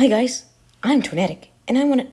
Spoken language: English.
Hi guys, I'm Tornadic, and I want to...